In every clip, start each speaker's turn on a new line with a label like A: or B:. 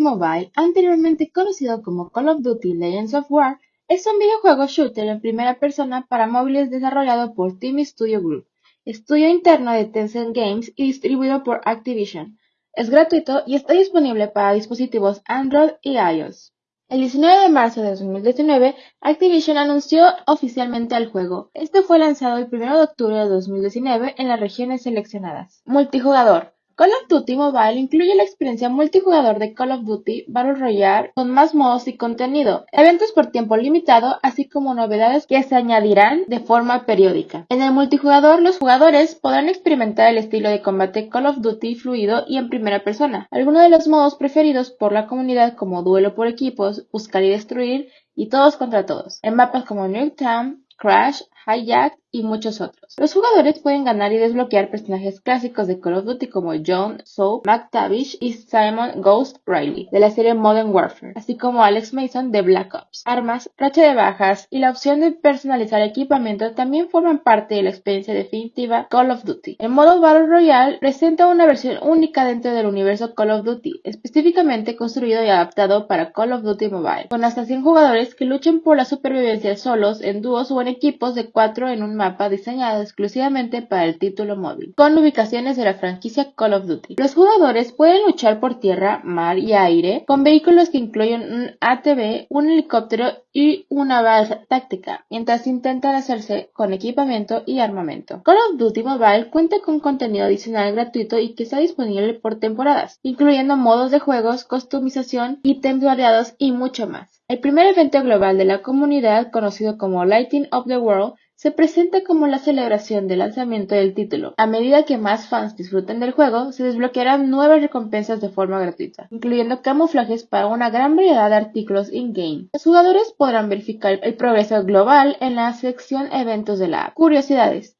A: Mobile, anteriormente conocido como Call of Duty Legends of War, es un videojuego shooter en primera persona para móviles desarrollado por Team Studio Group, estudio interno de Tencent Games y distribuido por Activision. Es gratuito y está disponible para dispositivos Android y iOS. El 19 de marzo de 2019, Activision anunció oficialmente el juego. Este fue lanzado el 1 de octubre de 2019 en las regiones seleccionadas. Multijugador. Call of Duty Mobile incluye la experiencia multijugador de Call of Duty Battle Royale con más modos y contenido, eventos por tiempo limitado, así como novedades que se añadirán de forma periódica. En el multijugador, los jugadores podrán experimentar el estilo de combate Call of Duty fluido y en primera persona. Algunos de los modos preferidos por la comunidad como duelo por equipos, buscar y destruir y todos contra todos, en mapas como Nuketown, Crash, Hijack y muchos otros. Los jugadores pueden ganar y desbloquear personajes clásicos de Call of Duty como John, Soap, McTavish y Simon Ghost Riley de la serie Modern Warfare, así como Alex Mason de Black Ops. Armas, racha de bajas y la opción de personalizar equipamiento también forman parte de la experiencia definitiva Call of Duty. El modo Battle Royale presenta una versión única dentro del universo Call of Duty, específicamente construido y adaptado para Call of Duty Mobile, con hasta 100 jugadores que luchen por la supervivencia solos, en dúos o en equipos de 4 en un mapa diseñado exclusivamente para el título móvil, con ubicaciones de la franquicia Call of Duty. Los jugadores pueden luchar por tierra, mar y aire con vehículos que incluyen un ATV, un helicóptero y una base táctica, mientras intentan hacerse con equipamiento y armamento. Call of Duty Mobile cuenta con contenido adicional gratuito y que está disponible por temporadas, incluyendo modos de juegos, customización, ítems variados y mucho más. El primer evento global de la comunidad, conocido como Lighting of the World, se presenta como la celebración del lanzamiento del título. A medida que más fans disfruten del juego, se desbloquearán nuevas recompensas de forma gratuita, incluyendo camuflajes para una gran variedad de artículos in-game. Los jugadores podrán verificar el progreso global en la sección Eventos de la app. Curiosidades.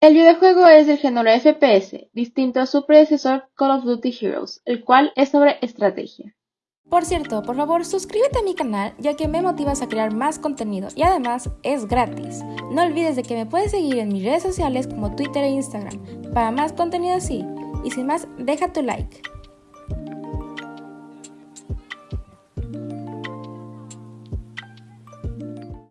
A: El videojuego es del género FPS, distinto a su predecesor Call of Duty Heroes, el cual es sobre estrategia.
B: Por cierto, por favor suscríbete a mi canal ya que me motivas a crear más contenido y además es gratis. No olvides de que me puedes seguir en mis redes sociales como Twitter e Instagram para más contenido así. Y sin más, deja tu like.